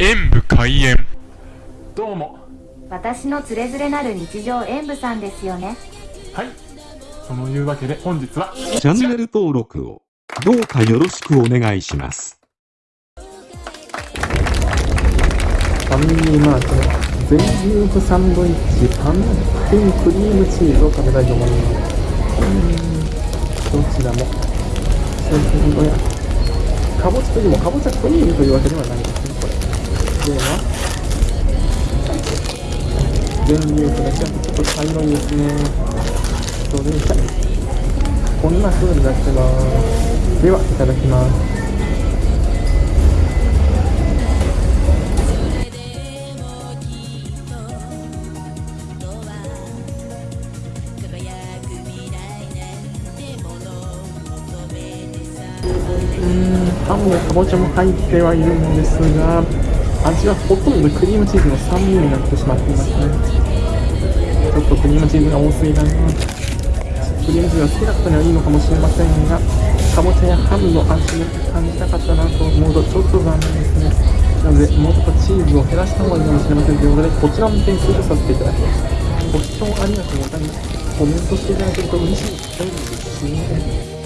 演武開演。どうも。私のつれづれなる日常演舞さんですよね。はい。そのいうわけで本日はチャンネル登録をどうかよろしくお願いします。ファミリーマートの全粒粉サンドイッチパンプンクリームチーズを食べたいと思います。うーん。どちらも。かぼちゃというもかぼちゃクリームというわけではないですねこれでは全粒粉だけはちょっと茶色いですねそれじゃこん。な風になってますではいただきますうんパンもかぼちゃも入ってはいるんですが。味はほとんどクリームチーズの酸味になってしまっていますね。ちょっとクリームチーズが多すぎだなクリームチーズが好きな方にはいいのかもしれませんがかぼちゃやハムの味を感じたかったなと思うとちょっと残念ですね。なのでもうちょっとチーズを減らした方がいいかもしれませんということでこちらも点数とさせていただきます。ご視聴ありがとうございます。コメントしていただけると嬉しいですね。